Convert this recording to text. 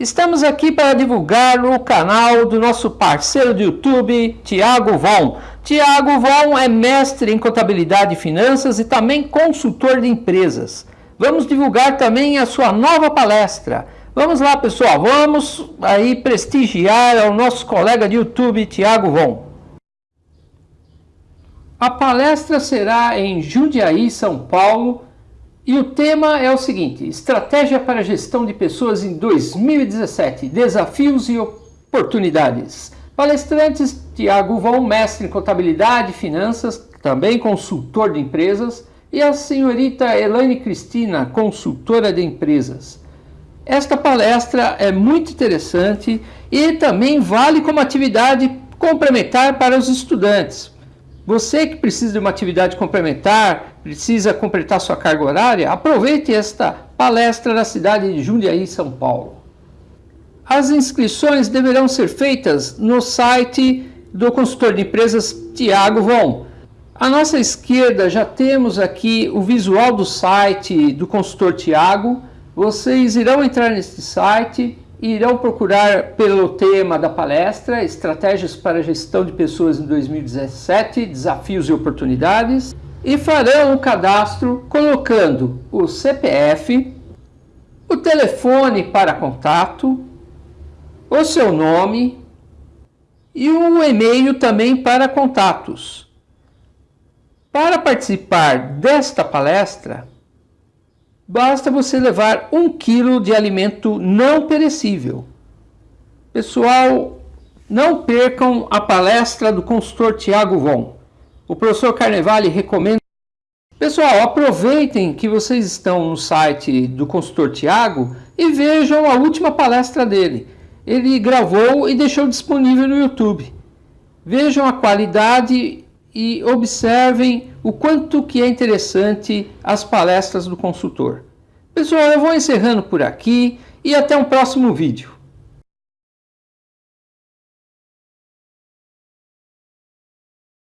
Estamos aqui para divulgar o canal do nosso parceiro do YouTube, Tiago Von. Tiago Von é mestre em contabilidade e finanças e também consultor de empresas. Vamos divulgar também a sua nova palestra. Vamos lá, pessoal, vamos aí prestigiar o nosso colega de YouTube, Tiago Von. A palestra será em Jundiaí, São Paulo, e o tema é o seguinte: Estratégia para gestão de pessoas em 2017, desafios e oportunidades. Palestrantes Tiago Von, mestre em contabilidade e finanças, também consultor de empresas, e a senhorita Elaine Cristina, consultora de empresas. Esta palestra é muito interessante e também vale como atividade complementar para os estudantes. Você que precisa de uma atividade complementar, precisa completar sua carga horária, aproveite esta palestra na cidade de Jundiaí, São Paulo. As inscrições deverão ser feitas no site do consultor de empresas Tiago Von. À nossa esquerda já temos aqui o visual do site do consultor Tiago. Vocês irão entrar neste site irão procurar pelo tema da palestra, Estratégias para a Gestão de Pessoas em 2017, Desafios e Oportunidades, e farão o cadastro colocando o CPF, o telefone para contato, o seu nome e um e-mail também para contatos. Para participar desta palestra, basta você levar um quilo de alimento não perecível. Pessoal, não percam a palestra do consultor Tiago Von. O professor Carnevale recomenda. Pessoal, aproveitem que vocês estão no site do consultor Tiago e vejam a última palestra dele. Ele gravou e deixou disponível no YouTube. Vejam a qualidade e observem o quanto que é interessante as palestras do consultor. Pessoal, eu vou encerrando por aqui e até um próximo vídeo.